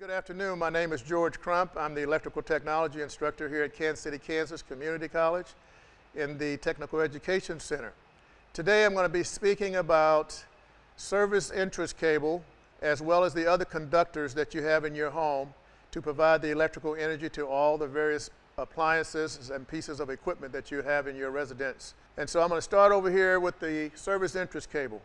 Good afternoon. My name is George Crump. I'm the electrical technology instructor here at Kansas City, Kansas Community College in the Technical Education Center. Today I'm going to be speaking about service entrance cable as well as the other conductors that you have in your home to provide the electrical energy to all the various appliances and pieces of equipment that you have in your residence. And so I'm going to start over here with the service entrance cable.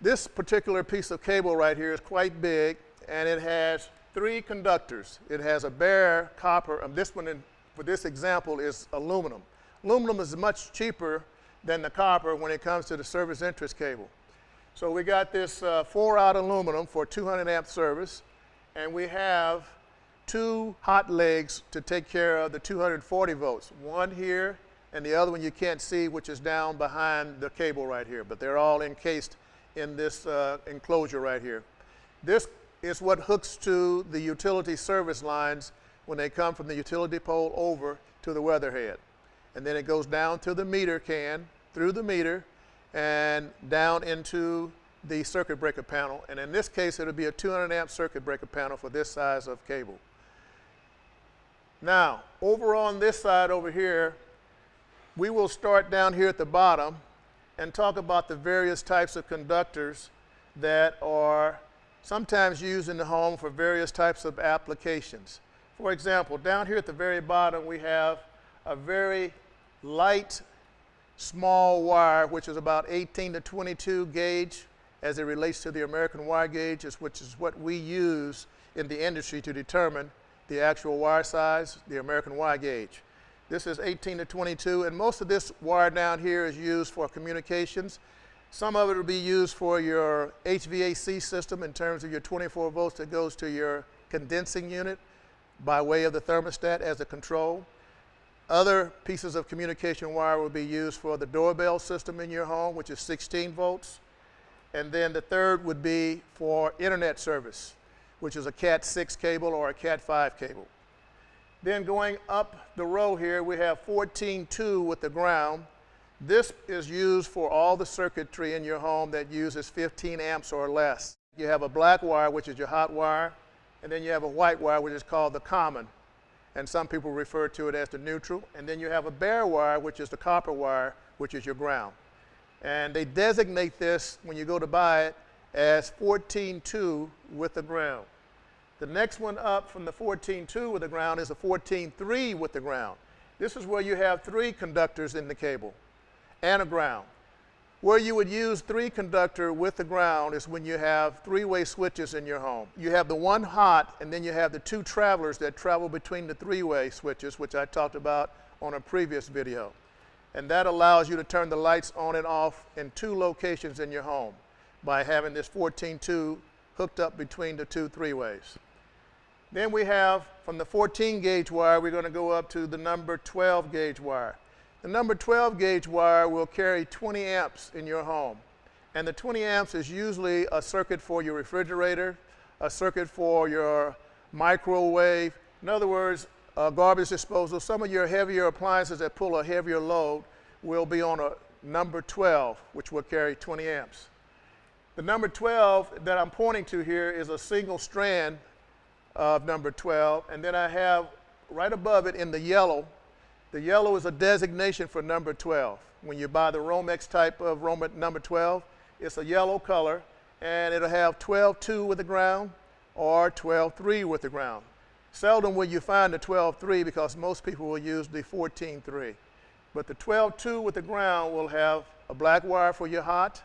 This particular piece of cable right here is quite big and it has three conductors. It has a bare copper, and this one in, for this example is aluminum. Aluminum is much cheaper than the copper when it comes to the service entrance cable. So we got this uh, four aught aluminum for 200 amp service, and we have two hot legs to take care of the 240 volts. One here, and the other one you can't see, which is down behind the cable right here, but they're all encased in this uh, enclosure right here. This is what hooks to the utility service lines when they come from the utility pole over to the weatherhead. And then it goes down to the meter can, through the meter, and down into the circuit breaker panel. And in this case, it'll be a 200 amp circuit breaker panel for this size of cable. Now, over on this side over here, we will start down here at the bottom and talk about the various types of conductors that are sometimes used in the home for various types of applications. For example, down here at the very bottom, we have a very light, small wire, which is about 18 to 22 gauge as it relates to the American wire gauge, which is what we use in the industry to determine the actual wire size, the American wire gauge. This is 18 to 22, and most of this wire down here is used for communications. Some of it will be used for your HVAC system in terms of your 24 volts that goes to your condensing unit by way of the thermostat as a control. Other pieces of communication wire will be used for the doorbell system in your home, which is 16 volts. And then the third would be for internet service, which is a Cat 6 cable or a Cat 5 cable. Then going up the row here, we have 14.2 with the ground. This is used for all the circuitry in your home that uses 15 amps or less. You have a black wire, which is your hot wire, and then you have a white wire, which is called the common. And some people refer to it as the neutral. And then you have a bare wire, which is the copper wire, which is your ground. And they designate this, when you go to buy it, as 14.2 with the ground. The next one up from the 14.2 with the ground is a 14.3 with the ground. This is where you have three conductors in the cable and a ground. Where you would use three conductor with the ground is when you have three-way switches in your home. You have the one hot and then you have the two travelers that travel between the three-way switches, which I talked about on a previous video. And that allows you to turn the lights on and off in two locations in your home by having this 14-2 hooked up between the two three-ways. Then we have from the 14 gauge wire, we're going to go up to the number 12 gauge wire. The number 12 gauge wire will carry 20 amps in your home. And the 20 amps is usually a circuit for your refrigerator, a circuit for your microwave. In other words, a garbage disposal. Some of your heavier appliances that pull a heavier load will be on a number 12, which will carry 20 amps. The number 12 that I'm pointing to here is a single strand of number 12. And then I have right above it in the yellow, the yellow is a designation for number 12. When you buy the Romex type of number 12, it's a yellow color and it'll have 12-2 with the ground or 12-3 with the ground. Seldom will you find the 12-3 because most people will use the 14-3. But the 12-2 with the ground will have a black wire for your hot,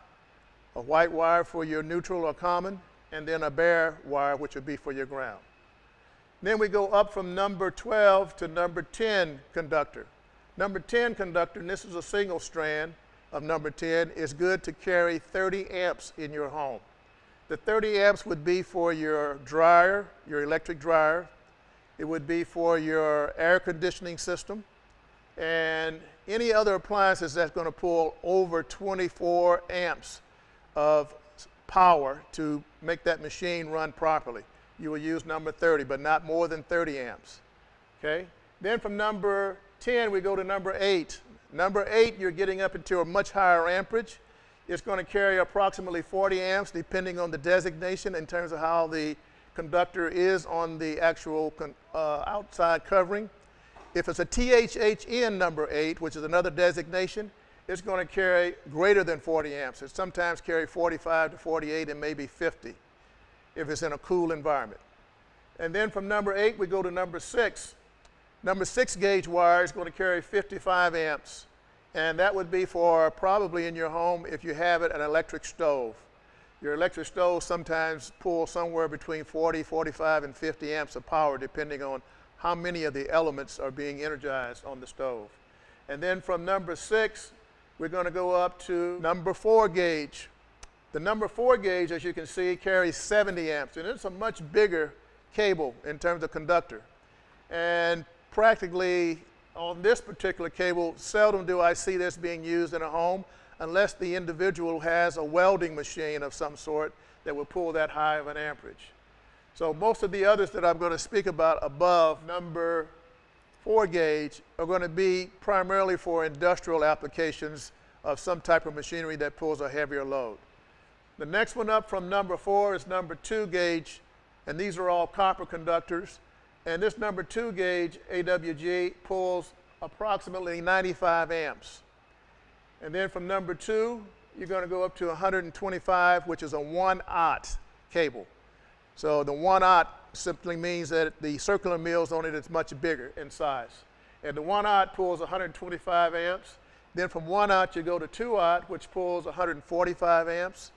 a white wire for your neutral or common, and then a bare wire, which would be for your ground. Then we go up from number 12 to number 10 conductor. Number 10 conductor, and this is a single strand of number 10, is good to carry 30 amps in your home. The 30 amps would be for your dryer, your electric dryer. It would be for your air conditioning system and any other appliances that's going to pull over 24 amps of power to make that machine run properly. You will use number 30, but not more than 30 amps. Okay? Then from number 10, we go to number 8. Number 8, you're getting up into a much higher amperage. It's going to carry approximately 40 amps, depending on the designation in terms of how the conductor is on the actual uh, outside covering. If it's a THHN number 8, which is another designation, it's going to carry greater than 40 amps. It sometimes carry 45 to 48 and maybe 50 if it's in a cool environment. And then from number 8, we go to number 6. Number 6 gauge wire is going to carry 55 amps. And that would be for probably in your home if you have it an electric stove. Your electric stove sometimes pulls somewhere between 40, 45, and 50 amps of power depending on how many of the elements are being energized on the stove. And then from number 6, we're going to go up to number 4 gauge. The number 4 gauge, as you can see, carries 70 amps. And it's a much bigger cable in terms of conductor. And practically on this particular cable, seldom do I see this being used in a home unless the individual has a welding machine of some sort that will pull that high of an amperage. So most of the others that I'm going to speak about above number four gauge are going to be primarily for industrial applications of some type of machinery that pulls a heavier load. The next one up from number four is number two gauge, and these are all copper conductors. And this number two gauge AWG pulls approximately 95 amps. And then from number two, you're going to go up to 125, which is a one aught cable. So the one aught simply means that the circular mils on it is much bigger in size. And the one aught pulls 125 amps. Then from one aught, you go to two aught, which pulls 145 amps.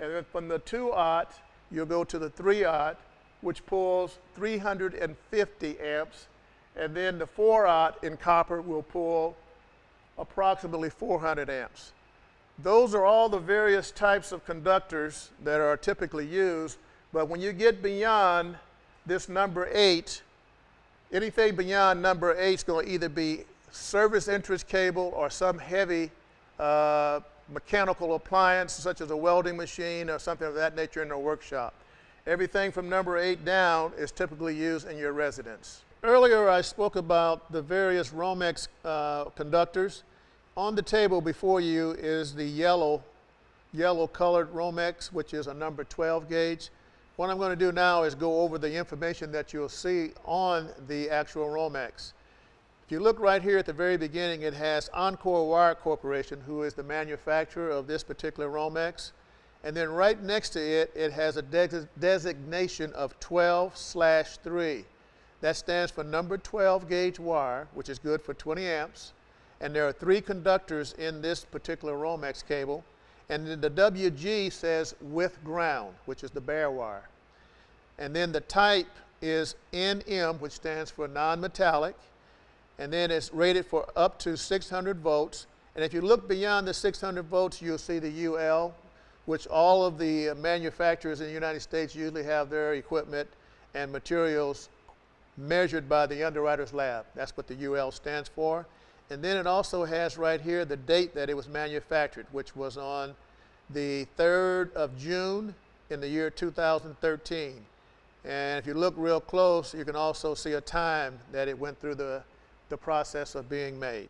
And then from the two aught, you'll go to the three aught, which pulls 350 amps. And then the 4 aught in copper will pull approximately 400 amps. Those are all the various types of conductors that are typically used, but when you get beyond this number 8, anything beyond number 8 is going to either be service entrance cable or some heavy uh, mechanical appliance such as a welding machine or something of that nature in a workshop. Everything from number eight down is typically used in your residence. Earlier I spoke about the various Romex uh, conductors. On the table before you is the yellow, yellow colored Romex, which is a number 12 gauge. What I'm going to do now is go over the information that you'll see on the actual Romex. If you look right here at the very beginning, it has Encore Wire Corporation, who is the manufacturer of this particular Romex. And then right next to it, it has a de designation of 12 slash 3. That stands for number 12 gauge wire, which is good for 20 amps. And there are three conductors in this particular Romex cable. And then the WG says with ground, which is the bare wire. And then the type is NM, which stands for non-metallic. And then it's rated for up to 600 volts. And if you look beyond the 600 volts, you'll see the UL, which all of the manufacturers in the United States usually have their equipment and materials measured by the underwriter's lab. That's what the UL stands for. And then it also has right here the date that it was manufactured, which was on the 3rd of June in the year 2013. And if you look real close, you can also see a time that it went through the, the process of being made.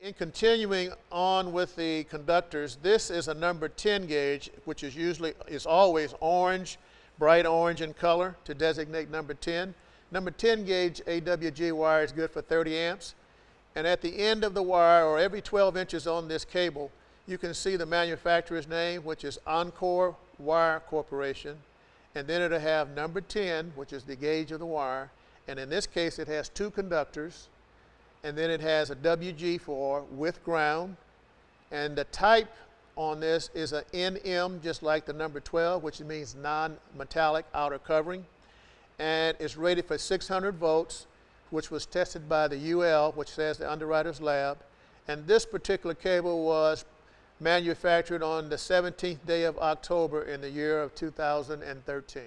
In continuing on with the conductors, this is a number 10 gauge, which is usually, is always orange, bright orange in color to designate number 10. Number 10 gauge AWG wire is good for 30 amps. And at the end of the wire, or every 12 inches on this cable, you can see the manufacturer's name, which is Encore Wire Corporation. And then it'll have number 10, which is the gauge of the wire. And in this case, it has two conductors and then it has a WG4 with ground. And the type on this is an NM, just like the number 12, which means non-metallic outer covering. And it's rated for 600 volts, which was tested by the UL, which says the underwriter's lab. And this particular cable was manufactured on the 17th day of October in the year of 2013.